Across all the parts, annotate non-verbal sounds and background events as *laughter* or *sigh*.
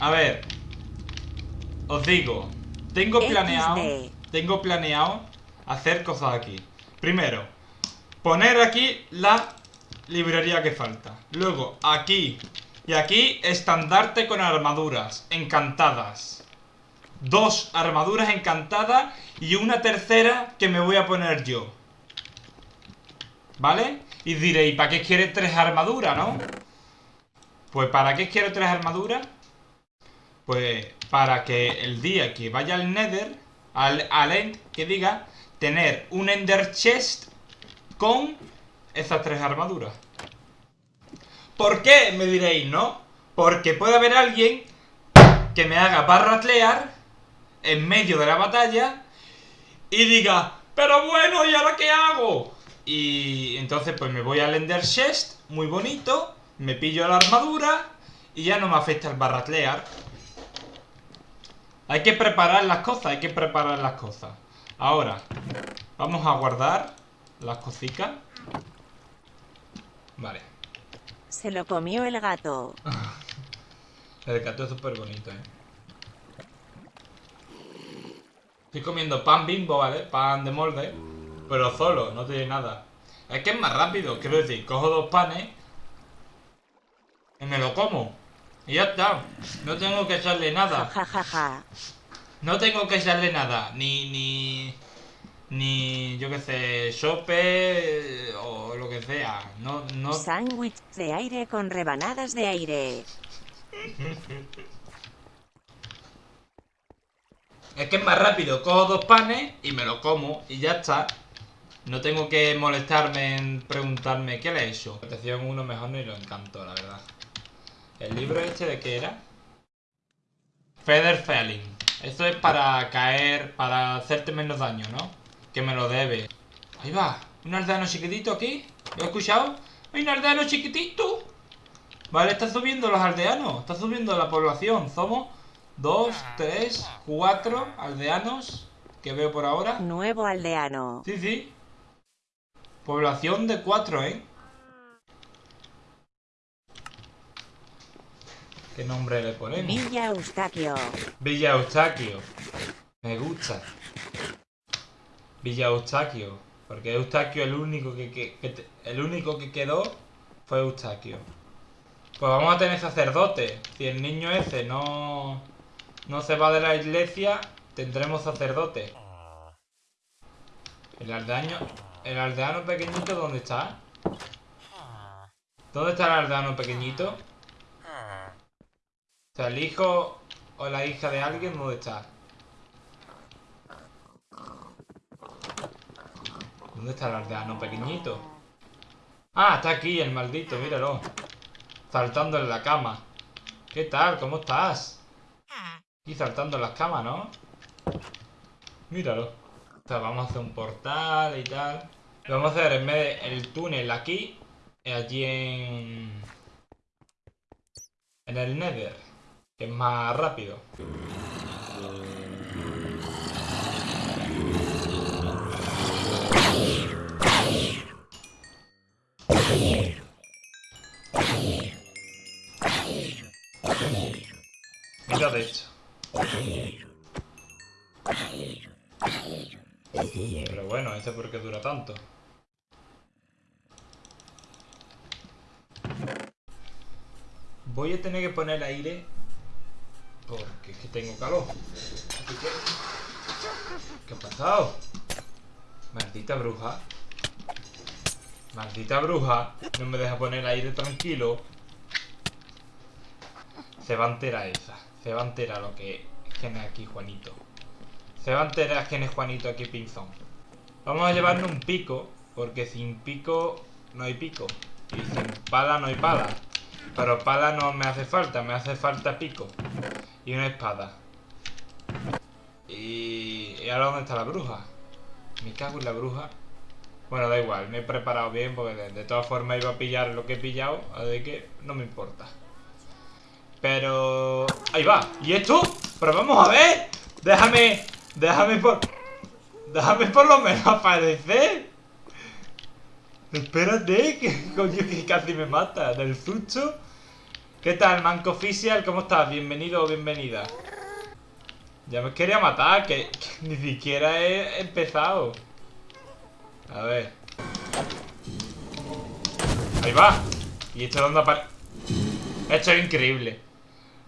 A ver. Os digo. Tengo planeado. Tengo planeado hacer cosas aquí. Primero, poner aquí la librería que falta. Luego, aquí y aquí, estandarte con armaduras encantadas. Dos armaduras encantadas y una tercera que me voy a poner yo. ¿Vale? Y diréis, ¿para qué quiere tres armaduras, no? Pues ¿para qué quiero tres armaduras? Pues para que el día que vaya al Nether, al, al End, que diga, tener un Ender Chest con esas tres armaduras. ¿Por qué? Me diréis, ¿no? Porque puede haber alguien que me haga barratlear en medio de la batalla y diga, pero bueno, ¿y ahora qué hago? Y entonces pues me voy al Ender Chest, muy bonito, me pillo la armadura y ya no me afecta el barratlear. Hay que preparar las cosas, hay que preparar las cosas. Ahora, vamos a guardar las cositas. Vale. Se lo comió el gato. *laughs* el gato es súper bonito, ¿eh? Estoy comiendo pan bimbo, ¿vale? Pan de molde. Pero solo, no tiene nada. Es que es más rápido, quiero decir, cojo dos panes y me lo como. Y ya está. No tengo que echarle nada. No tengo que echarle nada. Ni, ni, ni, yo qué sé, sope o lo que sea. No, no... Sándwich de aire con rebanadas de aire. es que es más rápido. Cojo dos panes y me lo como y ya está. No tengo que molestarme en preguntarme qué le he hecho. Protección uno mejor ni lo encanto, la verdad. ¿El libro este de qué era? Feather Felling. Esto es para caer, para hacerte menos daño, ¿no? Que me lo debe. Ahí va. Un aldeano chiquitito aquí. ¿Lo he escuchado? ¡Hay un aldeano chiquitito! Vale, está subiendo los aldeanos. Está subiendo la población. Somos dos, tres, cuatro aldeanos que veo por ahora. Nuevo aldeano. Sí, sí. Población de cuatro, ¿eh? ¿Qué nombre le ponemos? Villa Eustaquio. Villa Eustaquio. Me gusta. Villa Eustaquio. Porque Eustaquio el único que, el único que quedó fue Eustaquio. Pues vamos a tener sacerdote. Si el niño ese no, no se va de la iglesia, tendremos sacerdote. El aldeano, el aldeano pequeñito, ¿dónde está? ¿Dónde está el aldeano pequeñito? El hijo o la hija de alguien, ¿dónde está? ¿Dónde está el aldeano pequeñito? Ah, está aquí el maldito, míralo. Saltando en la cama. ¿Qué tal? ¿Cómo estás? Y saltando en las camas, ¿no? Míralo. O sea, vamos a hacer un portal y tal. Vamos a hacer en vez del túnel aquí, allí en... En el Nether, es más rápido. Mira de hecho. Pero bueno, ese por qué dura tanto. Voy a tener que poner aire porque es que tengo calor. ¿Qué ha pasado? Maldita bruja. Maldita bruja. No me deja poner aire tranquilo. Se va a enterar esa. Se va a enterar lo que tiene aquí Juanito. Se va a enterar quién es Juanito aquí Pinzón. Vamos a llevarnos un pico. Porque sin pico no hay pico. Y sin pala no hay pala. Pero pala no me hace falta. Me hace falta pico. Y una espada. Y... ¿Y ahora dónde está la bruja? Me cago en la bruja. Bueno, da igual, me he preparado bien porque de, todas formas iba a pillar lo que he pillado, así que no me importa. Pero... ¡Ahí va! ¿Y esto? Pero vamos a ver. Déjame... Déjame por... Déjame por lo menos aparecer. Espérate, que coño que casi me mata. Del susto. ¿Qué tal, Manco Official? ¿Cómo estás? Bienvenido o bienvenida. Ya me quería matar, que, *laughs* ni siquiera he empezado. A ver. Ahí va. ¿Y esto de dónde aparece? Esto es increíble.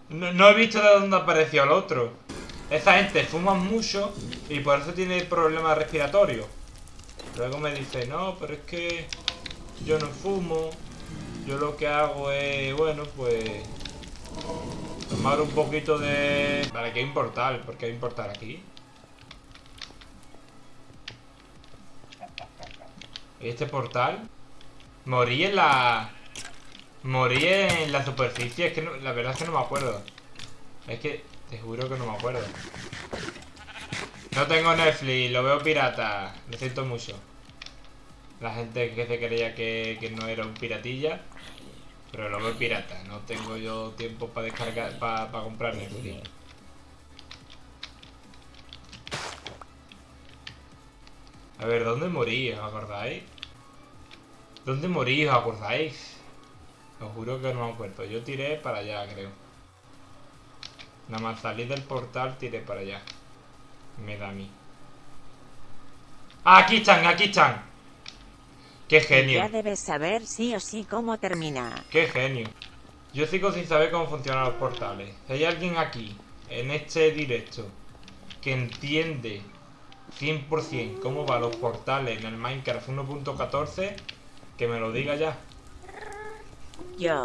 No, no he visto de dónde apareció el otro. Esa gente fuma mucho y por eso tiene problemas respiratorios. Luego me dice, no, pero es que yo no fumo. Yo lo que hago es, bueno, pues... Tomar un poquito de... ¿Para qué importar? ¿Por qué importar aquí? ¿Y este portal? Morí en la... Morí en la superficie. Es que no- la verdad es que no me acuerdo. Es que te juro que no me acuerdo. No tengo Netflix, lo veo pirata. Lo siento mucho. La gente que se creía que, que no era un piratilla. Pero lo veo pirata. No tengo yo tiempo para descargar, para comprar Netflix. A ver, ¿dónde morí? ¿Os acordáis? ¿Dónde morí? ¿Os acordáis? Os juro que no me acuerdo. Yo tiré para allá, creo. Nada más salir del portal, tiré para allá. Me da a mí. ¡Ah, aquí están! ¡Aquí están! ¡Qué genio! Ya debes saber sí o sí cómo termina. ¡Qué genio! Yo sigo sin saber cómo funcionan los portales. Si hay alguien aquí, en este directo, que entiende 100% cómo van los portales en el Minecraft 1.14, que me lo diga ya. Yo.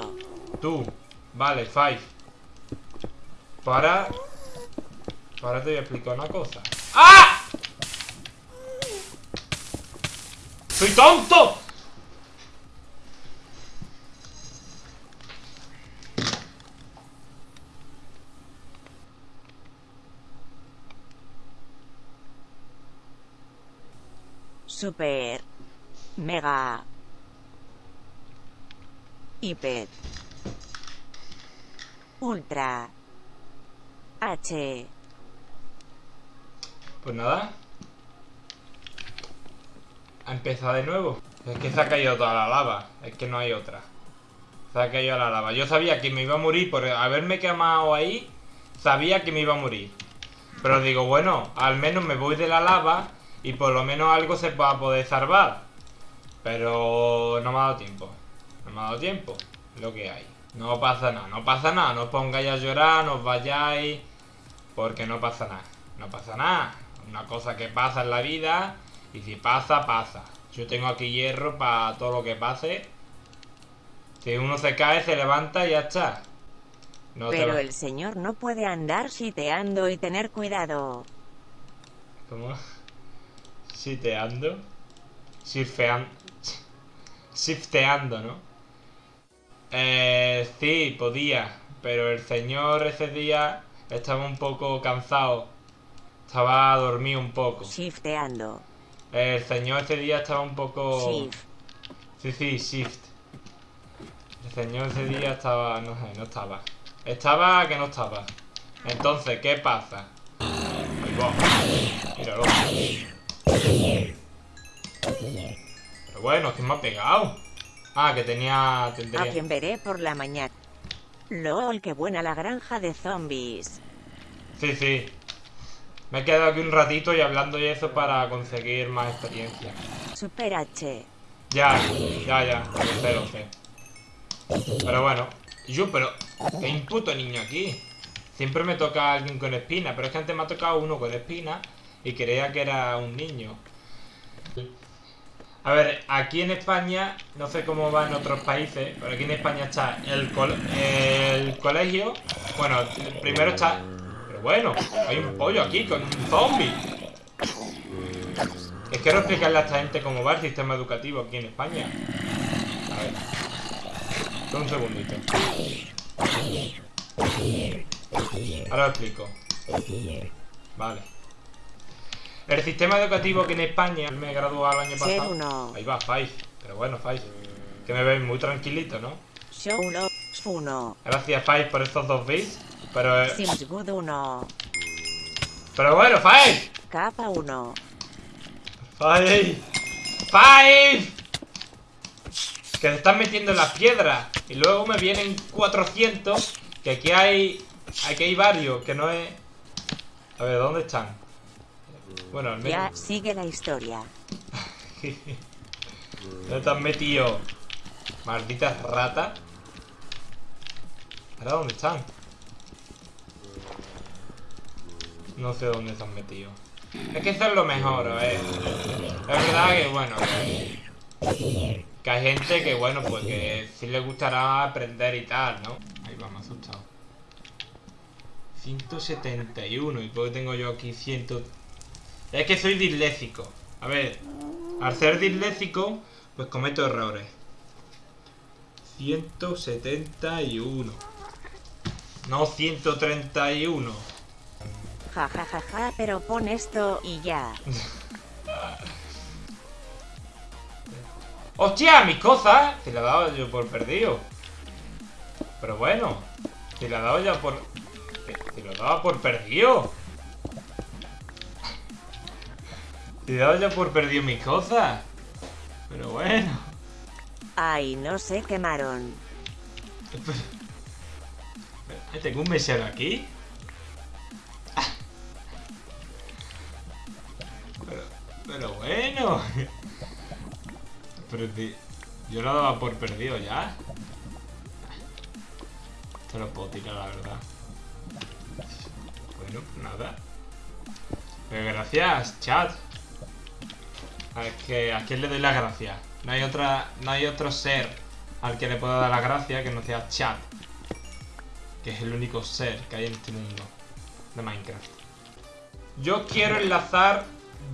Tú, vale, Five. Para. Ahora te voy a explicar una cosa. ¡Ah! ¡Soy tonto! Super. Mega. Hiper. Ultra. H. Pues nada. Ha empezado de nuevo. Es que se ha caído toda la lava. Es que no hay otra. Se ha caído la lava. Yo sabía que me iba a morir por haberme quemado ahí. Sabía que me iba a morir. Pero digo, bueno, al menos me voy de la lava y por lo menos algo se va a poder salvar. Pero no me ha dado tiempo. No me ha dado tiempo. Lo que hay. No pasa nada, no pasa nada. No os pongáis a llorar, no os vayáis. Porque no pasa nada. No pasa nada. Una cosa que pasa en la vida. Y si pasa, pasa. Yo tengo aquí hierro para todo lo que pase. Si uno se cae, se levanta y ya está. No Pero el señor no puede andar siteando y tener cuidado. ¿Cómo? Siteando. Surfeando. Shifteando, ¿no? Eh, sí, podía. Pero el señor ese día estaba un poco cansado. Estaba dormido un poco. Shifteando. El señor ese día estaba un poco... Shift. Sí, sí, shift. El señor ese día estaba... No sé, no estaba. Estaba que no estaba. Entonces, ¿qué pasa? Ahí va. Míralo. Pero bueno, ¿quién me ha pegado? Ah, que tenía... A quien veré por la mañana. LOL, qué buena la granja de zombies. Sí, sí. Me he quedado aquí un ratito y hablando y eso para conseguir más experiencia. Super H. Ya, ya, ya, lo sé. Pero bueno, yo, pero, hay un puto niño aquí. Siempre me toca alguien con espina, pero es que antes me ha tocado uno con espina y creía que era un niño. A ver, aquí en España, no sé cómo va en otros países, pero aquí en España está el, col- el colegio. Bueno, primero está. Bueno, hay un pollo aquí con un zombie. Es quiero explicarle a esta gente cómo va el sistema educativo aquí en España. A ver. Un segundito. Ahora lo explico. Vale. El sistema educativo aquí en España me graduó el año pasado. uno. Ahí va, Faiz. Pero bueno, Faiz. Que me veis muy tranquilito, ¿no? Show Love 1. Gracias, Faiz, por estos dos bits. Pero, eh, Sims Good 1. pero bueno, Faiz. Capa 1. ¡Five! ¡Five! Que se están metiendo en las piedras. Y luego me vienen 400. Que aquí hay... Aquí hay varios, que no es... A ver, ¿dónde están? Bueno, al menos... Ya sigue la historia. *laughs* ¿Dónde te has metido? Malditas ratas. ¿Ahora dónde están? No sé dónde se han metido. Es que eso es lo mejor, a ver. Es verdad que, bueno, que, que hay gente que, bueno, pues que sí le gustará aprender y tal, ¿no? Ahí va, me ha asustado. 171. ¿Y por qué tengo yo aquí 100? Es que soy disléxico. A ver, al ser disléxico, pues cometo errores. 171. No 131. Ja ja ja ja, pero pon esto y ya. ¡Hostia! Mis cosas. Te la he dado yo por perdido. Pero bueno. Te la he dado ya por... Te, te lo daba por perdido. Te he dado ya por perdido mis cosas. Pero bueno. Ay, no se quemaron. Tengo un mesero aquí. Pero, bueno. Pero yo lo daba por perdido ya. Esto lo puedo tirar, la verdad. Bueno, pues nada. Pero gracias, chat. A ver, que a quién le doy las gracias. No hay otra, no hay otro ser al que le pueda dar las gracias que no sea chat. Que es el único ser que hay en este mundo de Minecraft. Yo quiero enlazar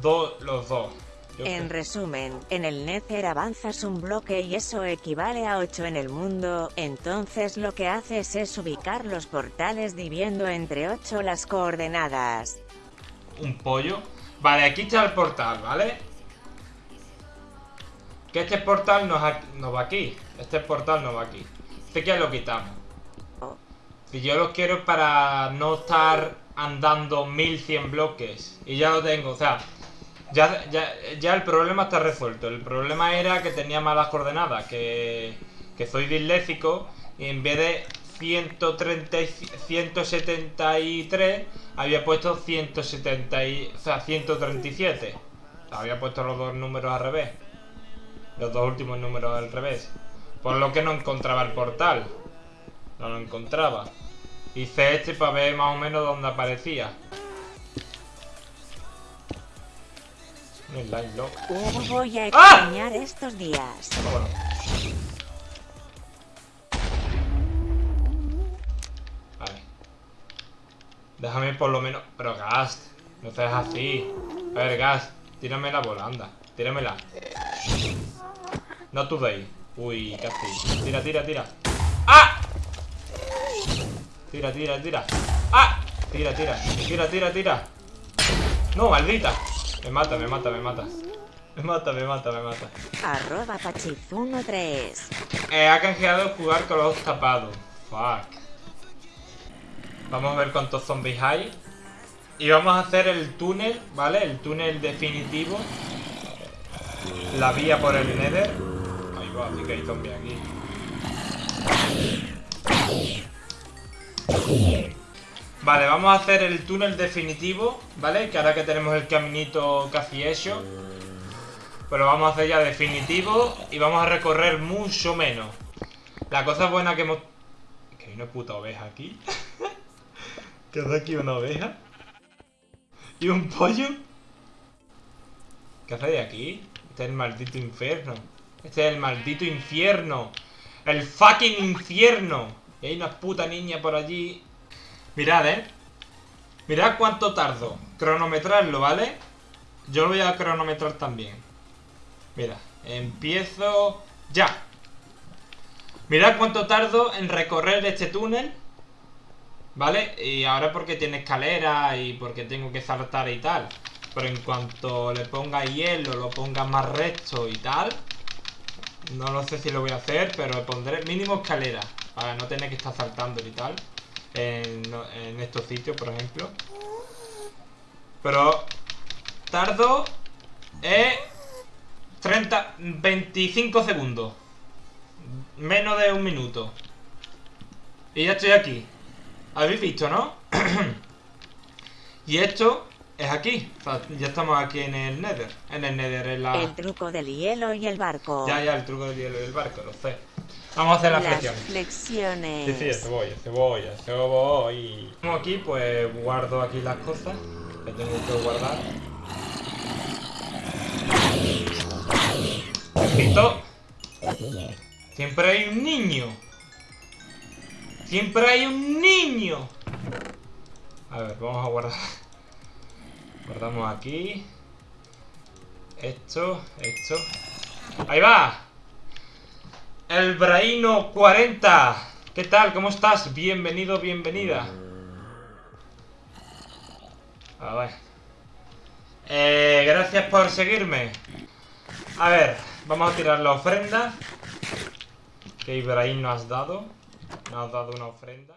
do- los dos. Yo En resumen, en el Nether avanzas un bloque y eso equivale a 8 en el mundo, entonces lo que haces es ubicar los portales dividiendo entre 8 las coordenadas. un pollo. Vale, aquí está el portal, ¿vale? Que este portal no, es aquí- no va aquí. Este portal no va aquí. Este que ya lo quitamos. Si yo lo quiero para no estar andando 1100 bloques. Y ya lo tengo, o sea. Ya, ya, ya el problema está resuelto. El problema era que tenía malas coordenadas. Que, que soy disléxico. Y en vez de 130, y- 173, había puesto 170 y, o sea, 137. Había puesto los dos números al revés. Los dos últimos números al revés. Por lo que no encontraba el portal. No lo encontraba. Hice este para ver más o menos dónde aparecía. El. Uh, voy a ¡Ah! extrañar estos días. Bueno. Vale. Déjame por lo menos... Pero Gas, no seas así. A ver, Gas, tírame la bola, anda. Tíramela. No today. Uy, casi. Tira, tira, tira. ¡Ah! Tira, tira, tira. ¡Ah! Tira, tira. Tira, tira, tira. No, maldita. Me mata, me mata, me mata. Me mata, me mata, me mata. Arroba Pachizuno3. Eh, ha canjeado jugar con los tapados. Fuck. Vamos a ver cuántos zombies hay. Y vamos a hacer el túnel, ¿vale? El túnel definitivo. La vía por el Nether. Ahí va, sí que hay zombies aquí. Vale, vamos a hacer el túnel definitivo, ¿vale? Que ahora que tenemos el caminito casi hecho. Pero vamos a hacer ya definitivo y vamos a recorrer mucho menos. La cosa buena que hemos... Que hay una puta oveja aquí. *laughs* ¿Qué hace aquí una oveja? ¿Y un pollo? ¿Qué hace de aquí? Este es el maldito infierno. Este es el maldito infierno. El fucking infierno. Y hay una puta niña por allí. Mirad, eh. Mirad cuánto tardo. Cronometrarlo, ¿vale? Yo lo voy a cronometrar también. Mira, empiezo ya. Mirad cuánto tardo en recorrer este túnel. ¿Vale? Y ahora porque tiene escalera y porque tengo que saltar y tal. Pero en cuanto le ponga hielo, lo ponga más recto y tal. No lo sé si lo voy a hacer, pero le pondré mínimo escalera. Para no tener que estar saltando y tal. En, en estos sitios, por ejemplo. Pero tardo eh, 30, 25 segundos. menos de un minuto. Y ya estoy aquí. ¿Habéis visto, no? *clears throat* y esto es aquí. O sea, ya estamos aquí en el Nether. En el Nether, en la... El truco del hielo y el barco. Ya, ya, el truco del hielo del barco, lo sé. Vamos a hacer las Las flexiones. flexiones. Sí, sí, cebolla, cebolla, cebolla. Como aquí, pues guardo aquí las cosas que tengo que guardar. Ojito. Siempre hay un niño. Siempre hay un niño. A ver, vamos a guardar. Guardamos aquí. Esto, esto. ¡Ahí va! El Braino 40. ¿Qué tal? ¿Cómo estás? Bienvenido, bienvenida. A ver. Eh, gracias por seguirme. A ver, vamos a tirar la ofrenda. Que Ibrahim nos has dado. Nos has dado una ofrenda.